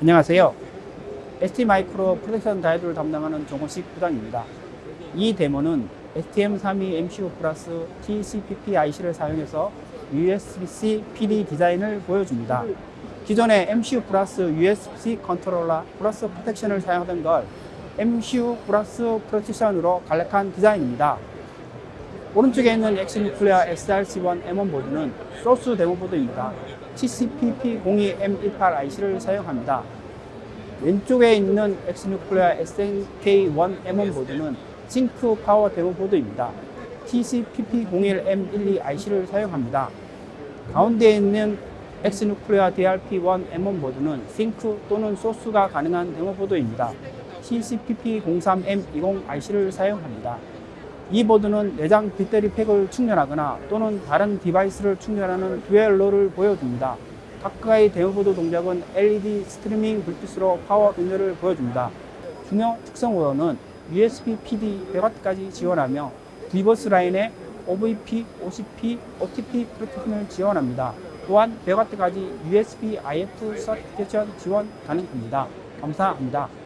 안녕하세요. ST 마이크로 protection 다이오드를 담당하는 정호식 부장입니다. 이 데모는 STM32 MCU 플러스 TCPP IC를 사용해서 USB-C PD 디자인을 보여줍니다. 기존의 MCU 플러스 USB-C 컨트롤러 플러스 protection을 사용하던 걸 MCU 플러스 protection으로 간략한 디자인입니다. 오른쪽에 있는 X-NUCLEO SRC1 M1 보드는 소스 데모 보드입니다. TCPP02M18 IC를 사용합니다. 왼쪽에 있는 X-NUCLEO SNK1 M1 보드는 싱크 파워 데모 보드입니다. TCPP01M12 IC를 사용합니다. 가운데 있는 X-NUCLEO DRP1 M1 보드는 싱크 또는 source가 가능한 데모 보드입니다. TCPP03M20 IC를 사용합니다. 이 보드는 내장 배터리 팩을 충전하거나 또는 다른 디바이스를 충전하는 dual role을 보여줍니다. 각각의 데모보드 동작은 LED streaming 불빛으로 파워 변조를 보여줍니다. 중요 특성으로는 USB PD 100W까지 지원하며 VBUS 라인에 OVP, OCP, OTP protection을 지원합니다. 또한 100W까지 USB IF certification 지원 가능합니다. 감사합니다.